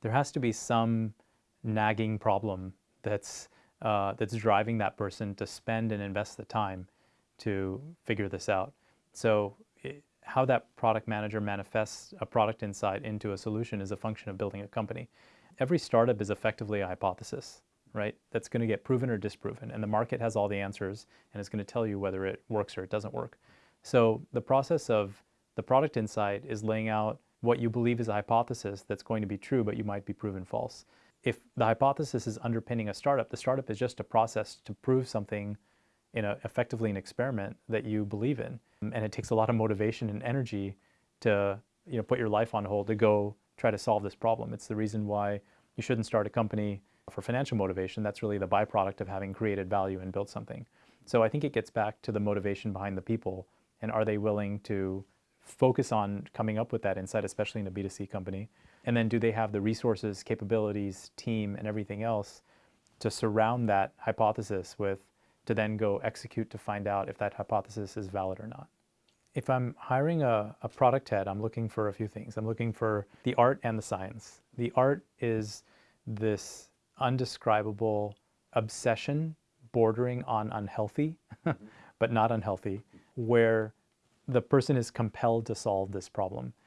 there has to be some nagging problem that's, uh, that's driving that person to spend and invest the time to figure this out. So it, how that product manager manifests a product insight into a solution is a function of building a company. Every startup is effectively a hypothesis, right? That's going to get proven or disproven. And the market has all the answers and it's going to tell you whether it works or it doesn't work. So the process of the product insight is laying out what you believe is a hypothesis that's going to be true, but you might be proven false. If the hypothesis is underpinning a startup, the startup is just a process to prove something in a, effectively an experiment that you believe in. And it takes a lot of motivation and energy to you know, put your life on hold to go try to solve this problem. It's the reason why you shouldn't start a company for financial motivation. That's really the byproduct of having created value and built something. So I think it gets back to the motivation behind the people and are they willing to focus on coming up with that insight, especially in a B2C company? And then do they have the resources, capabilities, team, and everything else to surround that hypothesis with to then go execute to find out if that hypothesis is valid or not. If I'm hiring a, a, product head, I'm looking for a few things. I'm looking for the art and the science. The art is this undescribable obsession bordering on unhealthy, but not unhealthy, where the person is compelled to solve this problem.